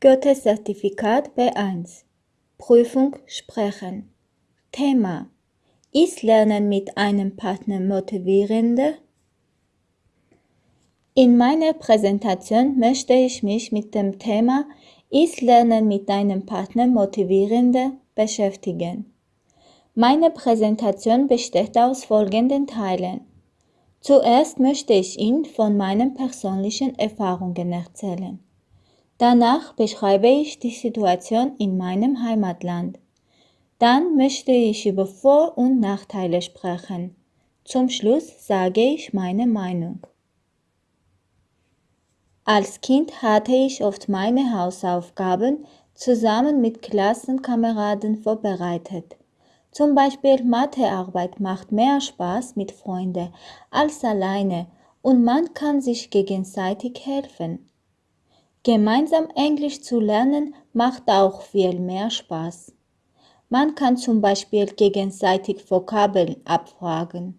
Goethe-Zertifikat B1 Prüfung Sprechen Thema Ist Lernen mit einem Partner motivierender? In meiner Präsentation möchte ich mich mit dem Thema Ist Lernen mit einem Partner motivierender beschäftigen. Meine Präsentation besteht aus folgenden Teilen. Zuerst möchte ich Ihnen von meinen persönlichen Erfahrungen erzählen. Danach beschreibe ich die Situation in meinem Heimatland. Dann möchte ich über Vor- und Nachteile sprechen. Zum Schluss sage ich meine Meinung. Als Kind hatte ich oft meine Hausaufgaben zusammen mit Klassenkameraden vorbereitet. Zum Beispiel Mathearbeit macht mehr Spaß mit Freunden als alleine und man kann sich gegenseitig helfen. Gemeinsam Englisch zu lernen macht auch viel mehr Spaß. Man kann zum Beispiel gegenseitig Vokabeln abfragen.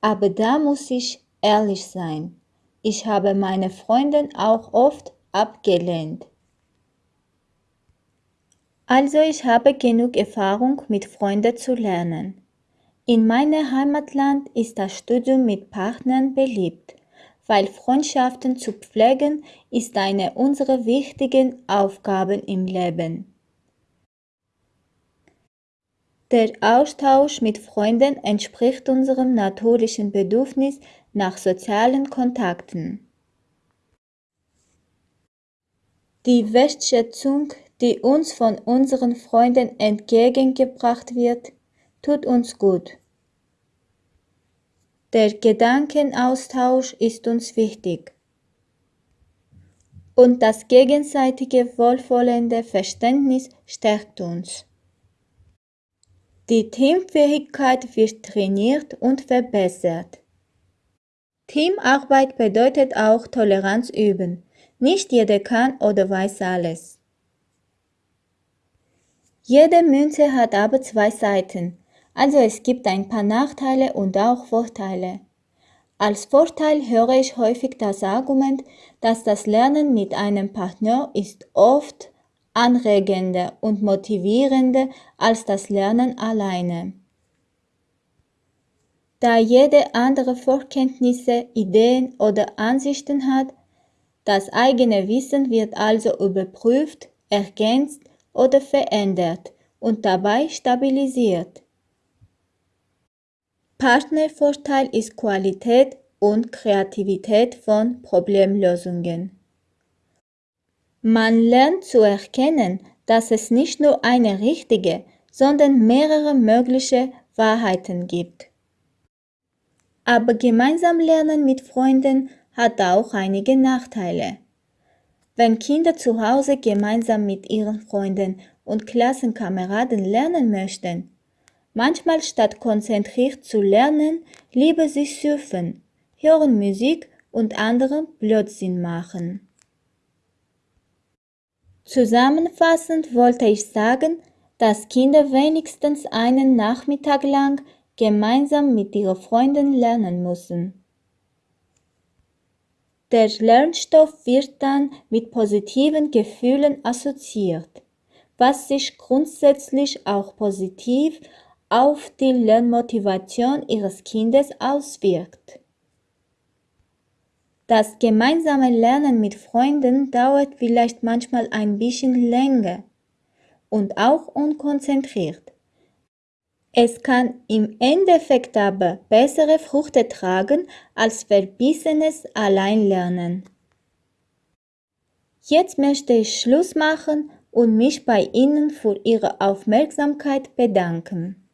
Aber da muss ich ehrlich sein. Ich habe meine Freundin auch oft abgelehnt. Also ich habe genug Erfahrung mit Freunden zu lernen. In meinem Heimatland ist das Studium mit Partnern beliebt, weil Freundschaften zu pflegen ist eine unserer wichtigen Aufgaben im Leben. Der Austausch mit Freunden entspricht unserem natürlichen Bedürfnis nach sozialen Kontakten. Die Wertschätzung die uns von unseren Freunden entgegengebracht wird, tut uns gut. Der Gedankenaustausch ist uns wichtig. Und das gegenseitige wohlwollende Verständnis stärkt uns. Die Teamfähigkeit wird trainiert und verbessert. Teamarbeit bedeutet auch Toleranz üben. Nicht jeder kann oder weiß alles. Jede Münze hat aber zwei Seiten, also es gibt ein paar Nachteile und auch Vorteile. Als Vorteil höre ich häufig das Argument, dass das Lernen mit einem Partner ist oft anregender und motivierender als das Lernen alleine. Da jede andere Vorkenntnisse, Ideen oder Ansichten hat, das eigene Wissen wird also überprüft, ergänzt oder verändert und dabei stabilisiert. Partnervorteil ist Qualität und Kreativität von Problemlösungen. Man lernt zu erkennen, dass es nicht nur eine richtige, sondern mehrere mögliche Wahrheiten gibt. Aber gemeinsam lernen mit Freunden hat auch einige Nachteile. Wenn Kinder zu Hause gemeinsam mit ihren Freunden und Klassenkameraden lernen möchten, manchmal statt konzentriert zu lernen, lieber sich surfen, hören Musik und anderen Blödsinn machen. Zusammenfassend wollte ich sagen, dass Kinder wenigstens einen Nachmittag lang gemeinsam mit ihren Freunden lernen müssen. Der Lernstoff wird dann mit positiven Gefühlen assoziiert, was sich grundsätzlich auch positiv auf die Lernmotivation Ihres Kindes auswirkt. Das gemeinsame Lernen mit Freunden dauert vielleicht manchmal ein bisschen länger und auch unkonzentriert. Es kann im Endeffekt aber bessere Früchte tragen als verbissenes Alleinlernen. Jetzt möchte ich Schluss machen und mich bei Ihnen für Ihre Aufmerksamkeit bedanken.